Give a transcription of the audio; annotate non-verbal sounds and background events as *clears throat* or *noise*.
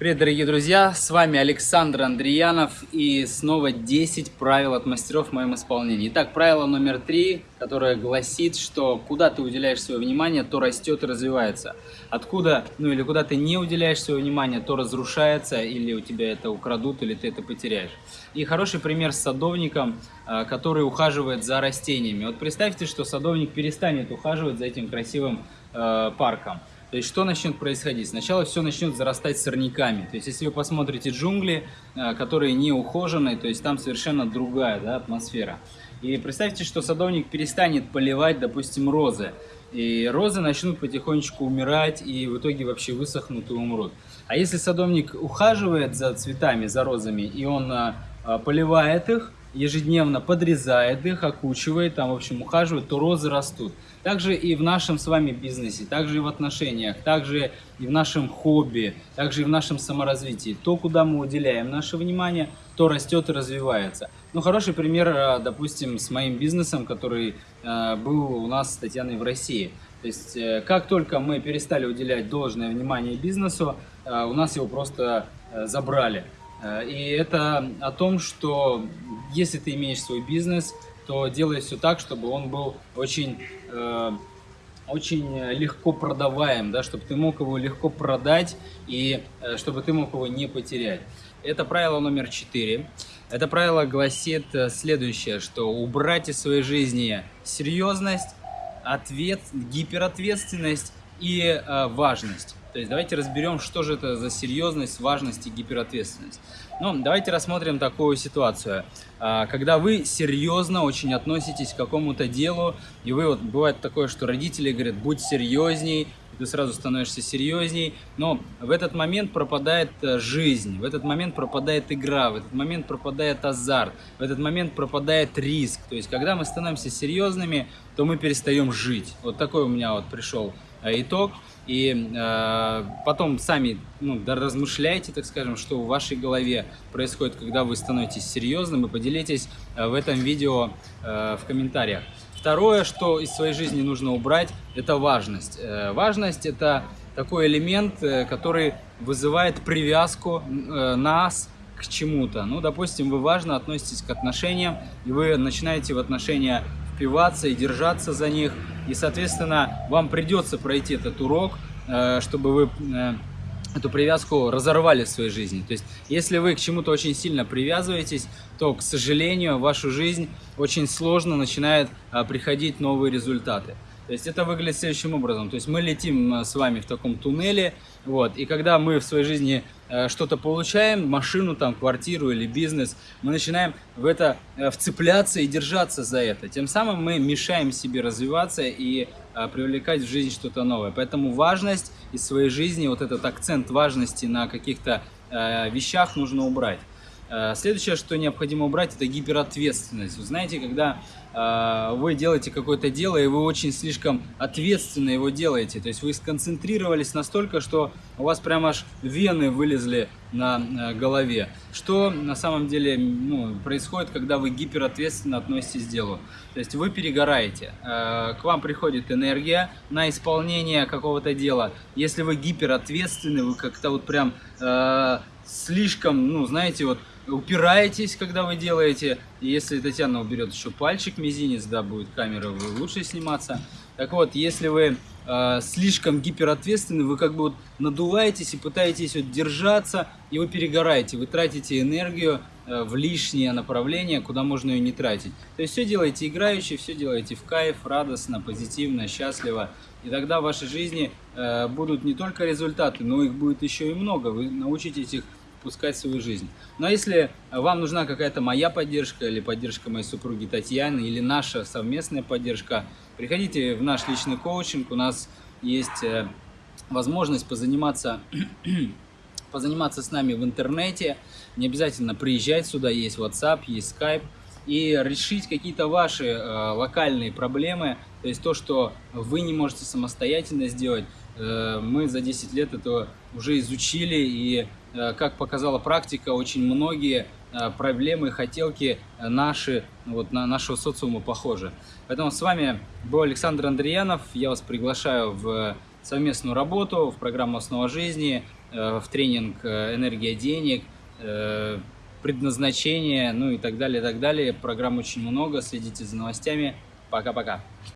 Привет, дорогие друзья! С вами Александр Андреянов и снова 10 правил от мастеров в моем исполнении. Итак, правило номер три, которое гласит, что куда ты уделяешь свое внимание, то растет и развивается. Откуда, ну или куда ты не уделяешь свое внимание, то разрушается, или у тебя это украдут, или ты это потеряешь. И хороший пример с садовником, а, который ухаживает за растениями. Вот представьте, что садовник перестанет ухаживать за этим красивым э, парком. То есть что начнет происходить? Сначала все начнет зарастать сорняками. То есть если вы посмотрите джунгли, э, которые не ухожены, то есть там совершенно другая да, атмосфера. И представьте, что садовник перестанет поливать, допустим, розы. И розы начнут потихонечку умирать и в итоге вообще высохнут и умрут. А если садовник ухаживает за цветами, за розами, и он а, поливает их, ежедневно подрезает их, окучивает, там, в общем, ухаживает, то розы растут. Также и в нашем с вами бизнесе, также и в отношениях, также и в нашем хобби, также и в нашем саморазвитии. То, куда мы уделяем наше внимание, то растет и развивается. Ну, хороший пример, э, допустим, с моим бизнесом, который э, был у нас с Татьяной в России. То есть, э, как только мы перестали уделять должное внимание бизнесу, у нас его просто забрали. И это о том, что если ты имеешь свой бизнес, то делай все так, чтобы он был очень, э, очень легко продаваем, да, чтобы ты мог его легко продать и э, чтобы ты мог его не потерять. Это правило номер четыре. Это правило гласит э, следующее, что убрать из своей жизни серьезность, ответ, гиперответственность и э, важность. То есть давайте разберем, что же это за серьезность, важность и гиперответственность. Ну, давайте рассмотрим такую ситуацию. А, когда вы серьезно очень относитесь к какому-то делу, и вы вот бывает такое, что родители говорят, будь серьезней, ты сразу становишься серьезней, но в этот момент пропадает э, жизнь, в этот момент пропадает игра, в этот момент пропадает азарт, в этот момент пропадает риск. То есть, когда мы становимся серьезными, то мы перестаем жить. Вот такой у меня вот пришел итог. И э, потом сами ну, размышляйте, так скажем, что в вашей голове происходит, когда вы становитесь серьезным, и поделитесь э, в этом видео э, в комментариях. Второе, что из своей жизни нужно убрать, это важность. Э, важность – это такой элемент, э, который вызывает привязку э, нас к чему-то. Ну, допустим, вы важно относитесь к отношениям, и вы начинаете в отношения впиваться и держаться за них. И, соответственно, вам придется пройти этот урок, э, чтобы вы э, эту привязку разорвали в своей жизни. То есть, если вы к чему-то очень сильно привязываетесь, то, к сожалению, в вашу жизнь очень сложно начинают э, приходить новые результаты. То есть это выглядит следующим образом. То есть мы летим э, с вами в таком туннеле, вот, и когда мы в своей жизни э, что-то получаем, машину, там, квартиру или бизнес, мы начинаем в это э, вцепляться и держаться за это. Тем самым мы мешаем себе развиваться и привлекать в жизнь что-то новое. Поэтому важность из своей жизни, вот этот акцент важности на каких-то вещах нужно убрать. Э, следующее, что необходимо убрать, это гиперответственность. Вы знаете, когда э, вы делаете какое-то дело, и вы очень слишком ответственно его делаете, то есть вы сконцентрировались настолько, что у вас прямо аж вены вылезли на э, голове. Что на самом деле ну, происходит, когда вы гиперответственно относитесь к делу? То есть вы перегораете, к вам приходит энергия на исполнение какого-то дела. Если вы гиперответственны, вы как-то вот прям слишком, ну, знаете, вот упираетесь, когда вы делаете. И если Татьяна уберет еще пальчик, мизинец, да, будет камера лучше сниматься. Так вот, если вы э, слишком гиперответственны, вы как бы вот надуваетесь и пытаетесь вот держаться, и вы перегораете, вы тратите энергию э, в лишнее направление, куда можно ее не тратить. То есть все делаете играючи, все делаете в кайф, радостно, позитивно, счастливо. И тогда в вашей жизни э, будут не только результаты, но их будет еще и много. Вы научитесь их пускать свою жизнь. Но если вам нужна какая-то моя поддержка или поддержка моей супруги Татьяны или наша совместная поддержка, приходите в наш личный коучинг. У нас есть э, возможность позаниматься, *clears throat* позаниматься с нами в интернете. Не обязательно приезжать сюда, есть WhatsApp, есть Skype. И решить какие-то ваши э, локальные проблемы, то есть то, что вы не можете самостоятельно сделать, Э, мы за 10 лет это уже изучили, и, как показала практика, очень многие э, проблемы, хотелки наши, вот на нашего социума похожи. Поэтому с вами был Александр Андреянов. Я вас приглашаю в совместную работу в программу «Основа жизни», в тренинг «Энергия денег», предназначение, ну и так далее, и так далее. Программ очень много, следите за новостями. Пока-пока.